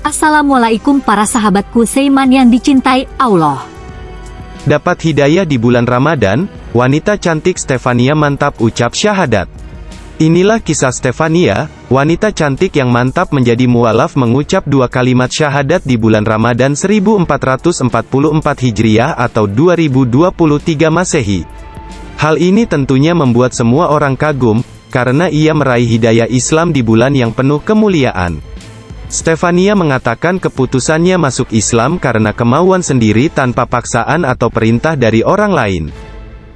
Assalamualaikum para sahabatku Seiman yang dicintai Allah. Dapat hidayah di bulan Ramadan, wanita cantik Stefania mantap ucap syahadat. Inilah kisah Stefania, wanita cantik yang mantap menjadi mualaf mengucap dua kalimat syahadat di bulan Ramadan 1444 Hijriah atau 2023 Masehi. Hal ini tentunya membuat semua orang kagum, karena ia meraih hidayah Islam di bulan yang penuh kemuliaan. Stefania mengatakan keputusannya masuk Islam karena kemauan sendiri tanpa paksaan atau perintah dari orang lain.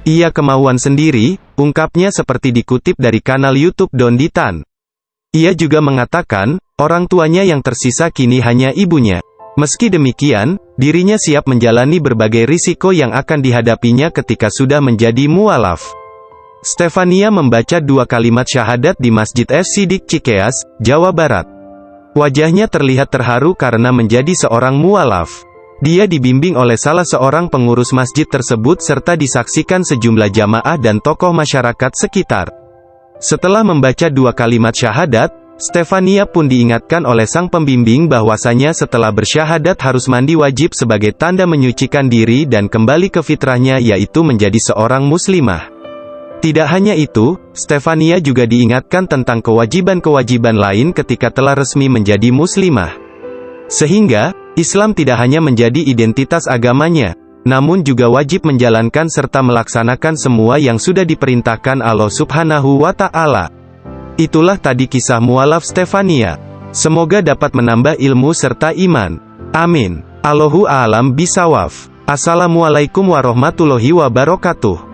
Ia kemauan sendiri, ungkapnya seperti dikutip dari kanal YouTube Don Ditan. Ia juga mengatakan, orang tuanya yang tersisa kini hanya ibunya. Meski demikian, dirinya siap menjalani berbagai risiko yang akan dihadapinya ketika sudah menjadi mualaf. Stefania membaca dua kalimat syahadat di Masjid FC Dik Cikeas, Jawa Barat. Wajahnya terlihat terharu karena menjadi seorang mualaf. Dia dibimbing oleh salah seorang pengurus masjid tersebut serta disaksikan sejumlah jamaah dan tokoh masyarakat sekitar. Setelah membaca dua kalimat syahadat, Stefania pun diingatkan oleh sang pembimbing bahwasanya setelah bersyahadat harus mandi wajib sebagai tanda menyucikan diri dan kembali ke fitrahnya yaitu menjadi seorang muslimah. Tidak hanya itu, Stefania juga diingatkan tentang kewajiban-kewajiban lain ketika telah resmi menjadi muslimah. Sehingga, Islam tidak hanya menjadi identitas agamanya, namun juga wajib menjalankan serta melaksanakan semua yang sudah diperintahkan Allah subhanahu wa ta'ala. Itulah tadi kisah mualaf Stefania. Semoga dapat menambah ilmu serta iman. Amin. Allahu a'lam bisawaf. Assalamualaikum warahmatullahi wabarakatuh.